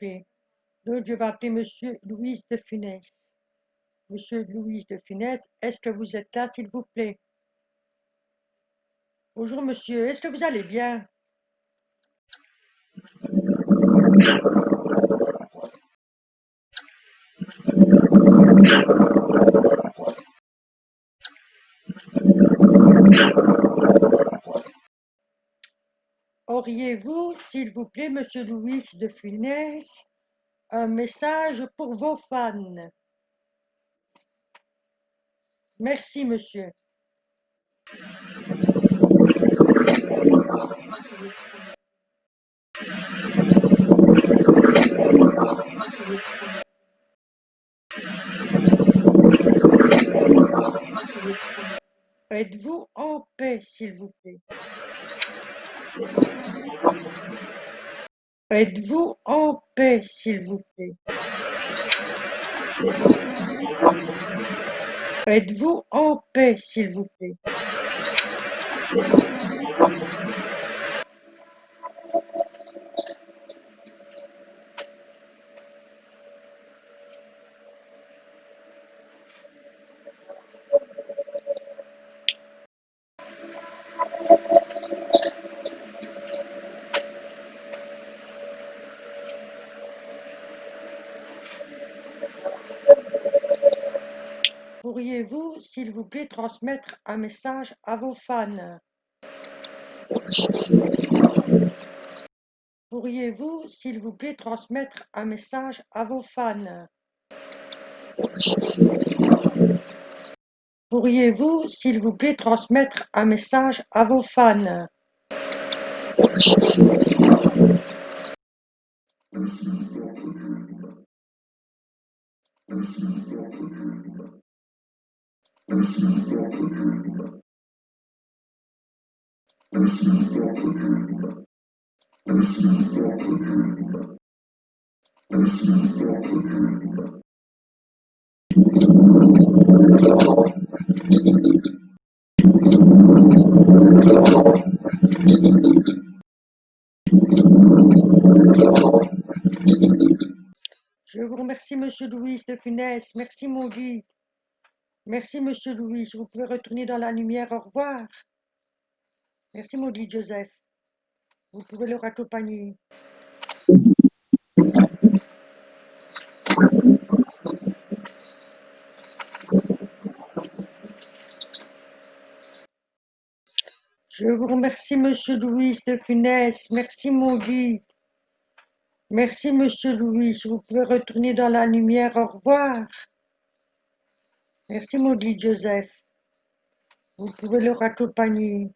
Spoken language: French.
Claude, je vais appeler Monsieur Louise de Funès. Monsieur Louise de Funès, est-ce que vous êtes là, s'il vous plaît? Bonjour, monsieur, est-ce que vous allez bien? Auriez-vous, s'il vous plaît, monsieur Louis de Funès, un message pour vos fans? Merci, monsieur. Êtes-vous en paix, s'il vous plaît? Êtes-vous en paix, s'il vous plaît? Êtes-vous en paix, s'il vous plaît? Pourriez-vous, s'il vous plaît, transmettre un message à vos fans? Pourriez-vous, s'il vous plaît, transmettre un message à vos fans? Pourriez-vous, s'il vous plaît, transmettre un message à vos fans? Je vous remercie, Monsieur Louis de Funès. Merci, mon guide. Merci, Monsieur Louis. Vous pouvez retourner dans la lumière. Au revoir. Merci, guide Joseph. Vous pouvez le raccompagner. Je vous remercie, Monsieur Louis de Funès. Merci, guide. Merci, Monsieur Louis. Vous pouvez retourner dans la lumière. Au revoir. Merci Maudit Joseph. Vous pouvez le raccompagner.